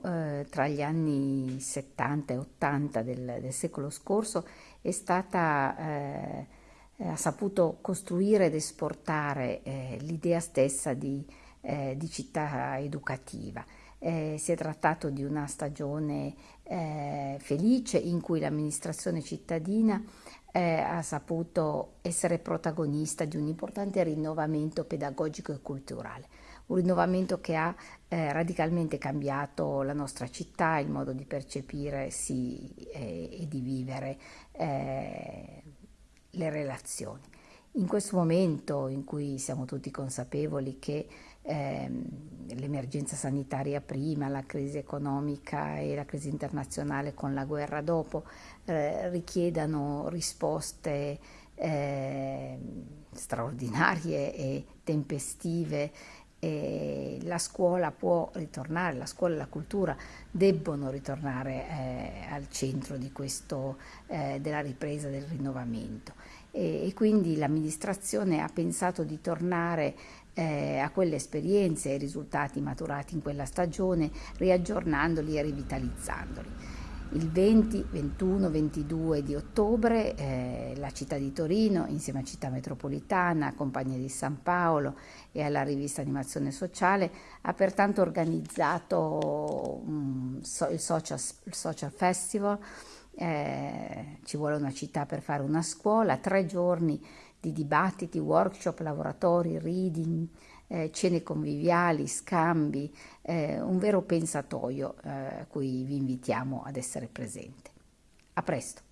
tra gli anni 70 e 80 del, del secolo scorso è stata, eh, ha saputo costruire ed esportare eh, l'idea stessa di, eh, di città educativa. Eh, si è trattato di una stagione eh, felice in cui l'amministrazione cittadina eh, ha saputo essere protagonista di un importante rinnovamento pedagogico e culturale, un rinnovamento che ha eh, radicalmente cambiato la nostra città, il modo di percepire sì, eh, e di vivere eh, le relazioni. In questo momento in cui siamo tutti consapevoli che ehm, l'emergenza sanitaria prima, la crisi economica e la crisi internazionale con la guerra dopo eh, richiedano risposte eh, straordinarie e tempestive e la scuola può ritornare, la scuola e la cultura debbono ritornare eh, al centro questo, eh, della ripresa del rinnovamento e, e quindi l'amministrazione ha pensato di tornare eh, a quelle esperienze e ai risultati maturati in quella stagione, riaggiornandoli e rivitalizzandoli. Il 20, 21, 22 di ottobre eh, la città di Torino, insieme a Città Metropolitana, Compagnia di San Paolo e alla rivista Animazione Sociale, ha pertanto organizzato um, so, il, social, il, social, Festival. Eh, ci vuole una città per fare una scuola, tre giorni di dibattiti, workshop, laboratori, reading, eh, cene conviviali, scambi, eh, un vero pensatoio eh, a cui vi invitiamo ad essere presenti. A presto!